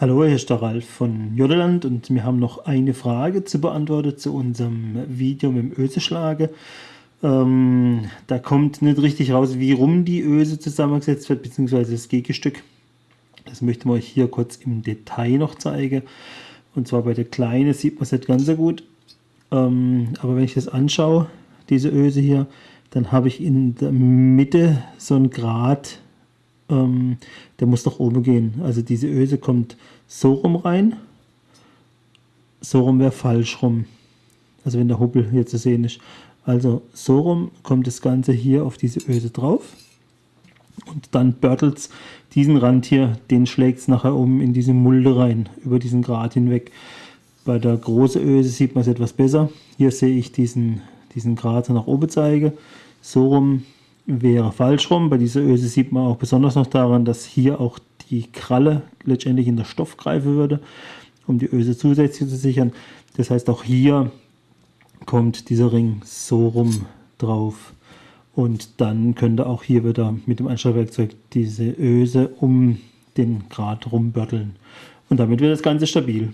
Hallo, hier ist der Ralf von Jodeland und wir haben noch eine Frage zu beantworten zu unserem Video mit dem Öseschlage. Ähm, da kommt nicht richtig raus, wie rum die Öse zusammengesetzt wird, beziehungsweise das Gegenstück. Das möchten wir euch hier kurz im Detail noch zeigen. Und zwar bei der Kleine sieht man es nicht ganz so gut. Ähm, aber wenn ich das anschaue, diese Öse hier, dann habe ich in der Mitte so ein Grat ähm, der muss nach oben gehen. Also diese Öse kommt so rum rein, so rum wäre falsch rum. Also wenn der Hubbel hier zu sehen ist. Also so rum kommt das Ganze hier auf diese Öse drauf. Und dann börtelt es diesen Rand hier, den schlägt es nachher um in diese Mulde rein, über diesen Grat hinweg. Bei der großen Öse sieht man es etwas besser. Hier sehe ich diesen, diesen Grat nach oben zeige. So rum wäre falsch rum. Bei dieser Öse sieht man auch besonders noch daran, dass hier auch die Kralle letztendlich in der Stoff greifen würde, um die Öse zusätzlich zu sichern. Das heißt, auch hier kommt dieser Ring so rum drauf. Und dann könnte auch hier wieder mit dem Anschlagwerkzeug diese Öse um den Grat rumbörteln. Und damit wird das Ganze stabil.